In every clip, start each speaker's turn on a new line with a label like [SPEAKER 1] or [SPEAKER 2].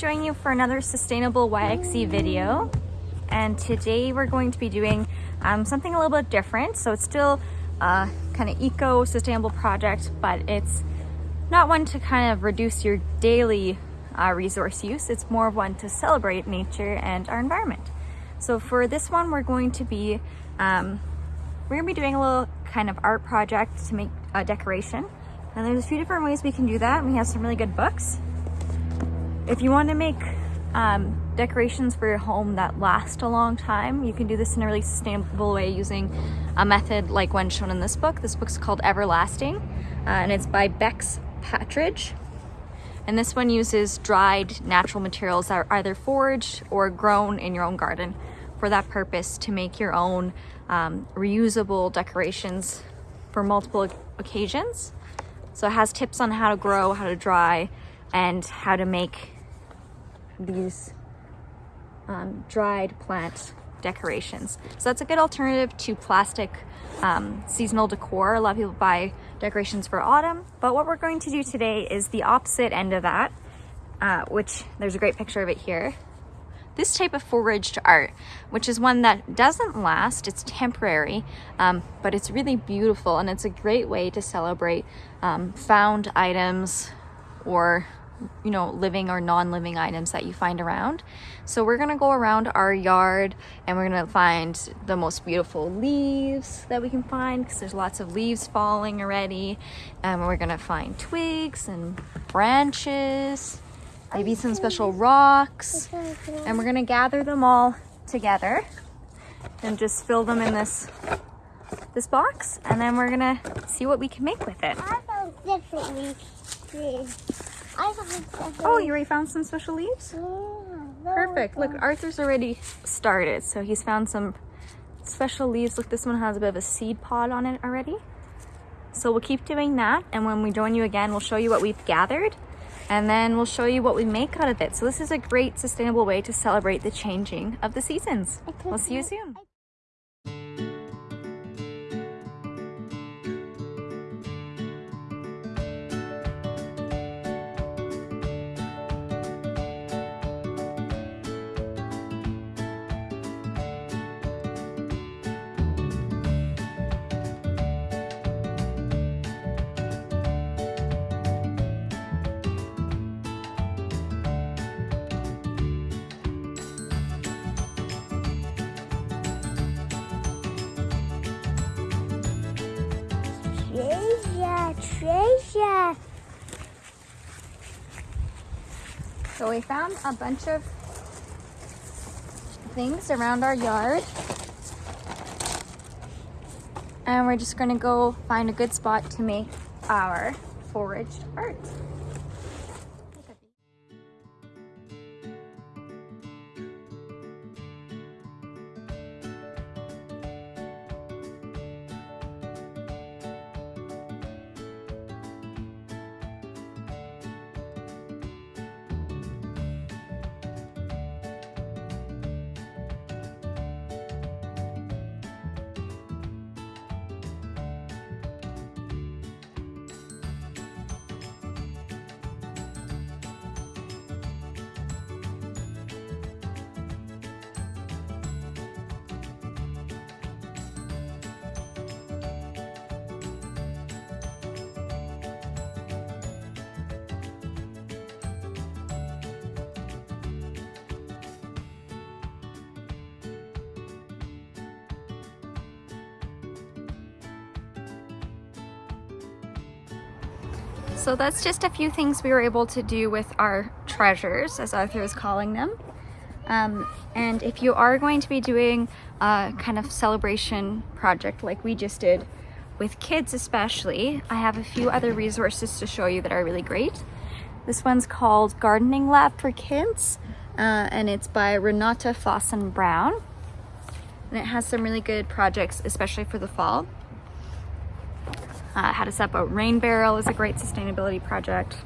[SPEAKER 1] join you for another Sustainable YXE video. And today we're going to be doing um, something a little bit different. So it's still a kind of eco-sustainable project, but it's not one to kind of reduce your daily uh, resource use. It's more of one to celebrate nature and our environment. So for this one, we're going to be um, we're gonna be doing a little kind of art project to make a decoration. And there's a few different ways we can do that. We have some really good books. If you want to make um, decorations for your home that last a long time, you can do this in a really sustainable way using a method like one shown in this book. This book's called Everlasting uh, and it's by Bex Partridge. And this one uses dried natural materials that are either foraged or grown in your own garden for that purpose to make your own um, reusable decorations for multiple occasions. So it has tips on how to grow, how to dry, and how to make these um, dried plant decorations. So that's a good alternative to plastic um, seasonal decor. A lot of people buy decorations for autumn, but what we're going to do today is the opposite end of that, uh, which there's a great picture of it here. This type of foraged art, which is one that doesn't last, it's temporary, um, but it's really beautiful and it's a great way to celebrate um, found items or you know, living or non-living items that you find around. So we're gonna go around our yard and we're gonna find the most beautiful leaves that we can find because there's lots of leaves falling already. And we're gonna find twigs and branches, maybe some special rocks. And we're gonna gather them all together and just fill them in this this box and then we're gonna see what we can make with it. Oh, you already found some special leaves? Perfect. Look, Arthur's already started. So he's found some special leaves. Look, this one has a bit of a seed pod on it already. So we'll keep doing that. And when we join you again, we'll show you what we've gathered. And then we'll show you what we make out of it. So this is a great sustainable way to celebrate the changing of the seasons. We'll see you soon.
[SPEAKER 2] Treasure.
[SPEAKER 1] So we found a bunch of things around our yard. And we're just gonna go find a good spot to make our foraged art. So that's just a few things we were able to do with our treasures, as Arthur is calling them. Um, and if you are going to be doing a kind of celebration project like we just did, with kids especially, I have a few other resources to show you that are really great. This one's called Gardening Lab for Kids, uh, and it's by Renata Fossen Brown. And it has some really good projects, especially for the fall. Uh, how to set up a rain barrel is a great sustainability project.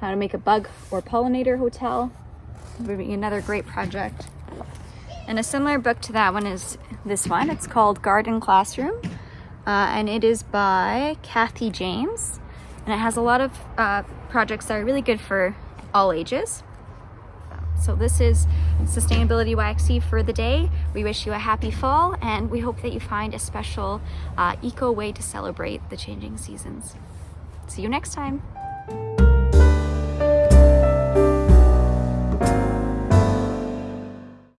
[SPEAKER 1] How to make a bug or pollinator hotel would be another great project. And a similar book to that one is this one. It's called Garden Classroom uh, and it is by Cathy James. And it has a lot of uh, projects that are really good for all ages. So this is Sustainability YXE for the day. We wish you a happy fall and we hope that you find a special uh, eco way to celebrate the changing seasons. See you next time.